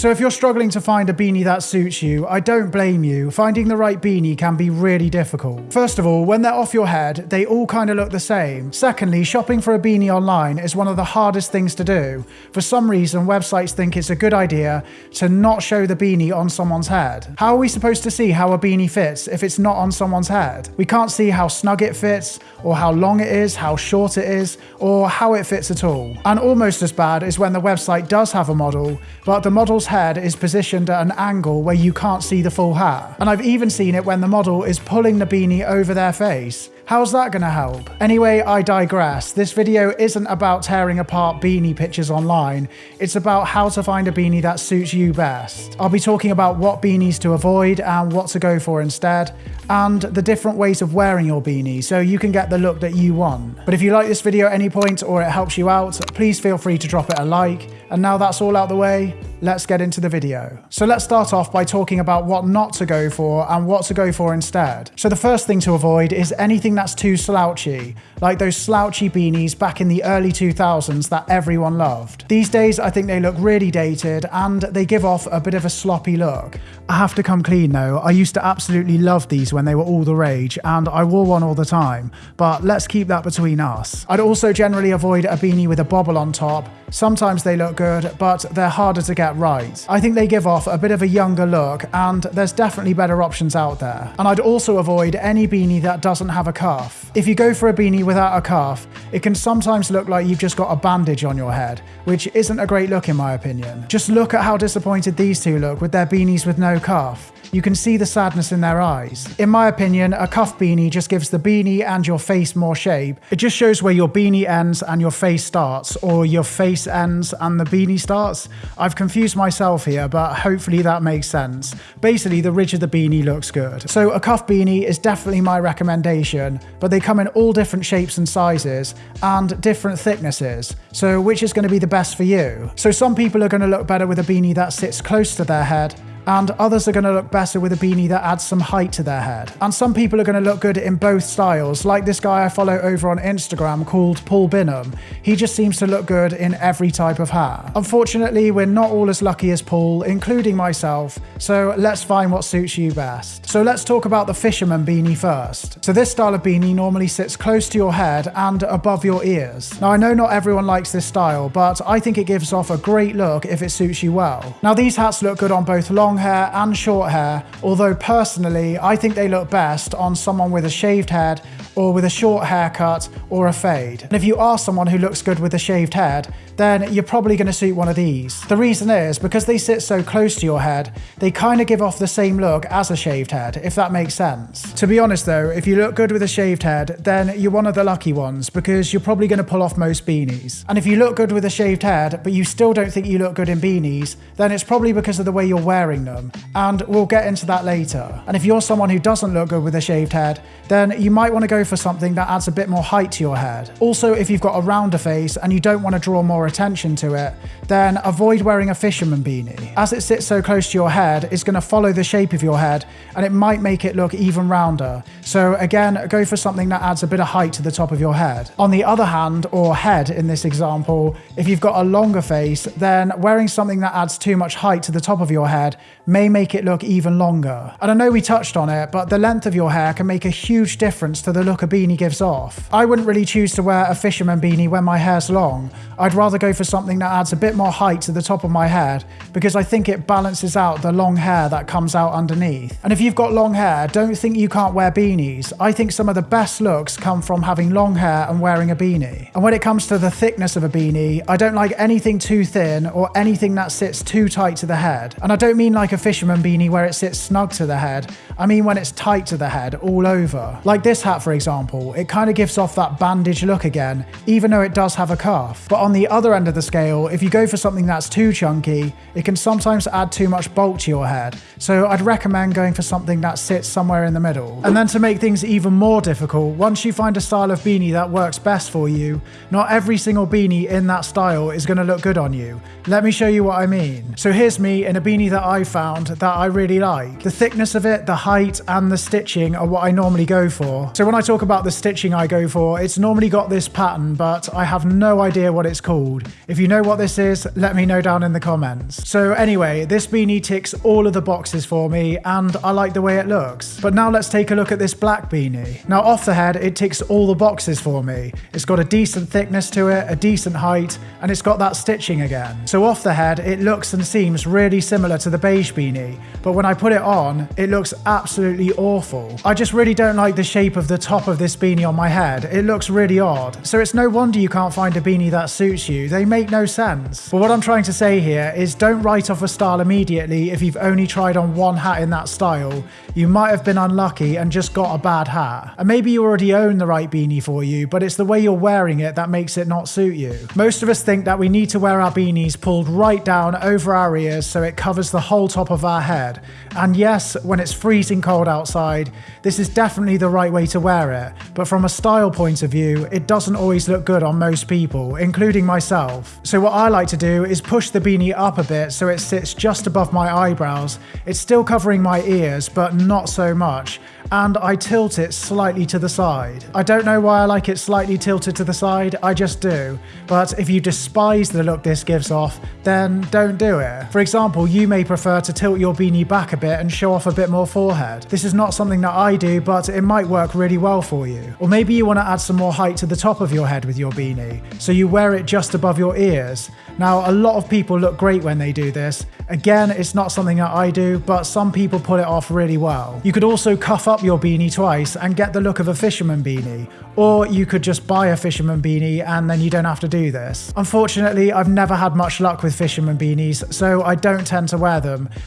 So if you're struggling to find a beanie that suits you, I don't blame you. Finding the right beanie can be really difficult. First of all, when they're off your head, they all kind of look the same. Secondly, shopping for a beanie online is one of the hardest things to do. For some reason, websites think it's a good idea to not show the beanie on someone's head. How are we supposed to see how a beanie fits if it's not on someone's head? We can't see how snug it fits, or how long it is, how short it is, or how it fits at all. And almost as bad is when the website does have a model, but the model's head is positioned at an angle where you can't see the full hat. And I've even seen it when the model is pulling the beanie over their face. How's that gonna help? Anyway, I digress. This video isn't about tearing apart beanie pictures online. It's about how to find a beanie that suits you best. I'll be talking about what beanies to avoid and what to go for instead, and the different ways of wearing your beanie so you can get the look that you want. But if you like this video at any point or it helps you out, please feel free to drop it a like. And now that's all out the way, let's get into the video. So let's start off by talking about what not to go for and what to go for instead. So the first thing to avoid is anything that's too slouchy, like those slouchy beanies back in the early 2000s that everyone loved. These days, I think they look really dated and they give off a bit of a sloppy look. I have to come clean though, I used to absolutely love these when they were all the rage and I wore one all the time, but let's keep that between us. I'd also generally avoid a beanie with a bobble on top. Sometimes they look good, but they're harder to get right. I think they give off a bit of a younger look, and there's definitely better options out there. And I'd also avoid any beanie that doesn't have a cuff. If you go for a beanie without a cuff, it can sometimes look like you've just got a bandage on your head, which isn't a great look in my opinion. Just look at how disappointed these two look with their beanies with no cuff. You can see the sadness in their eyes. In my opinion, a cuff beanie just gives the beanie and your face more shape. It just shows where your beanie ends and your face starts, or your face ends and the beanie starts. I've confused myself here, but hopefully that makes sense. Basically, the ridge of the beanie looks good. So a cuff beanie is definitely my recommendation, but they come in all different shapes and sizes and different thicknesses. So which is going to be the best for you? So some people are going to look better with a beanie that sits close to their head, and others are going to look better with a beanie that adds some height to their head. And some people are going to look good in both styles, like this guy I follow over on Instagram called Paul Binham. He just seems to look good in every type of hat. Unfortunately, we're not all as lucky as Paul, including myself, so let's find what suits you best. So let's talk about the fisherman beanie first. So this style of beanie normally sits close to your head and above your ears. Now I know not everyone likes this style, but I think it gives off a great look if it suits you well. Now these hats look good on both long hair and short hair, although personally I think they look best on someone with a shaved head or with a short haircut or a fade. And if you are someone who looks good with a shaved head, then you're probably going to suit one of these. The reason is because they sit so close to your head, they kind of give off the same look as a shaved head, if that makes sense. To be honest though, if you look good with a shaved head, then you're one of the lucky ones because you're probably going to pull off most beanies. And if you look good with a shaved head, but you still don't think you look good in beanies, then it's probably because of the way you're wearing them. And we'll get into that later. And if you're someone who doesn't look good with a shaved head, then you might want to go for something that adds a bit more height to your head. Also, if you've got a rounder face and you don't want to draw more attention to it, then avoid wearing a fisherman beanie. As it sits so close to your head, it's going to follow the shape of your head and it might make it look even rounder. So again, go for something that adds a bit of height to the top of your head. On the other hand, or head in this example, if you've got a longer face, then wearing something that adds too much height to the top of your head may make it look even longer. And I know we touched on it, but the length of your hair can make a huge difference to the look a beanie gives off. I wouldn't really choose to wear a fisherman beanie when my hair's long. I'd rather go for something that adds a bit more height to the top of my head because I think it balances out the long hair that comes out underneath. And if you've got long hair, don't think you can't wear beanies. I think some of the best looks come from having long hair and wearing a beanie. And when it comes to the thickness of a beanie, I don't like anything too thin or anything that sits too tight to the head. And I don't mean like a fisherman beanie where it sits snug to the head. I mean when it's tight to the head all over. Like this hat for example, it kind of gives off that bandage look again, even though it does have a cuff. But on the other end of the scale, if you go for something that's too chunky, it can sometimes add too much bulk to your head. So I'd recommend going for something that sits somewhere in the middle. And then to make things even more difficult, once you find a style of beanie that works best for you, not every single beanie in that style is going to look good on you. Let me show you what I mean. So here's me in a beanie that I found that I really like. The thickness of it, the height, and the stitching are what I normally go for. So when I talk about the stitching I go for, it's normally got this pattern, but I have no idea what it's called. If you know what this is, let me know down in the comments. So anyway, this beanie ticks all of the boxes for me, and I like the way it looks. But now let's take a look at this black beanie. Now off the head, it ticks all the boxes for me. It's got a decent thickness to it, a decent height, and it's got that stitching again. So off the head, it looks and seems really similar to the beanie, but when I put it on, it looks absolutely awful. I just really don't like the shape of the top of this beanie on my head. It looks really odd. So it's no wonder you can't find a beanie that suits you. They make no sense. But what I'm trying to say here is don't write off a style immediately if you've only tried on one hat in that style. You might have been unlucky and just got a bad hat. And maybe you already own the right beanie for you, but it's the way you're wearing it that makes it not suit you. Most of us think that we need to wear our beanies pulled right down over our ears so it covers the whole top of our head. And yes, when it's freezing cold outside, this is definitely the right way to wear it. But from a style point of view, it doesn't always look good on most people, including myself. So what I like to do is push the beanie up a bit so it sits just above my eyebrows. It's still covering my ears, but not so much and I tilt it slightly to the side. I don't know why I like it slightly tilted to the side, I just do. But if you despise the look this gives off, then don't do it. For example, you may prefer to tilt your beanie back a bit and show off a bit more forehead. This is not something that I do, but it might work really well for you. Or maybe you want to add some more height to the top of your head with your beanie, so you wear it just above your ears. Now, a lot of people look great when they do this. Again, it's not something that I do, but some people pull it off really well. You could also cuff up your beanie twice and get the look of a fisherman beanie, or you could just buy a fisherman beanie and then you don't have to do this. Unfortunately, I've never had much luck with fisherman beanies, so I don't tend to wear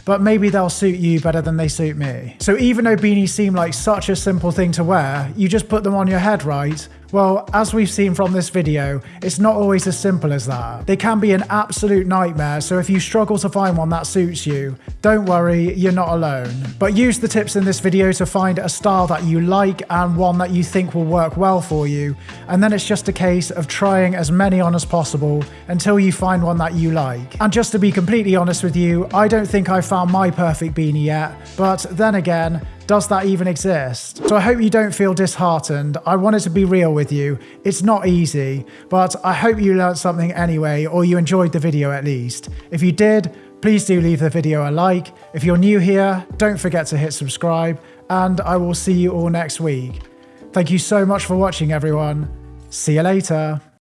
but maybe they'll suit you better than they suit me. So even though beanies seem like such a simple thing to wear, you just put them on your head, right? Well, as we've seen from this video, it's not always as simple as that. They can be an absolute nightmare, so if you struggle to find one that suits you, don't worry, you're not alone. But use the tips in this video to find a style that you like and one that you think will work well for you, and then it's just a case of trying as many on as possible until you find one that you like. And just to be completely honest with you, I don't think I've found my perfect beanie yet, but then again, does that even exist? So I hope you don't feel disheartened. I wanted to be real with you. It's not easy, but I hope you learned something anyway, or you enjoyed the video at least. If you did, please do leave the video a like. If you're new here, don't forget to hit subscribe, and I will see you all next week. Thank you so much for watching, everyone. See you later.